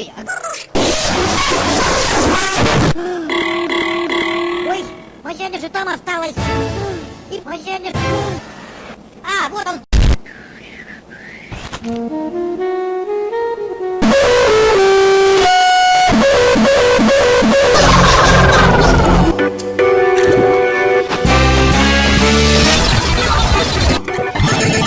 Ой, а... Ой, Мазяня же там осталась. И Мазяня... А, вот он.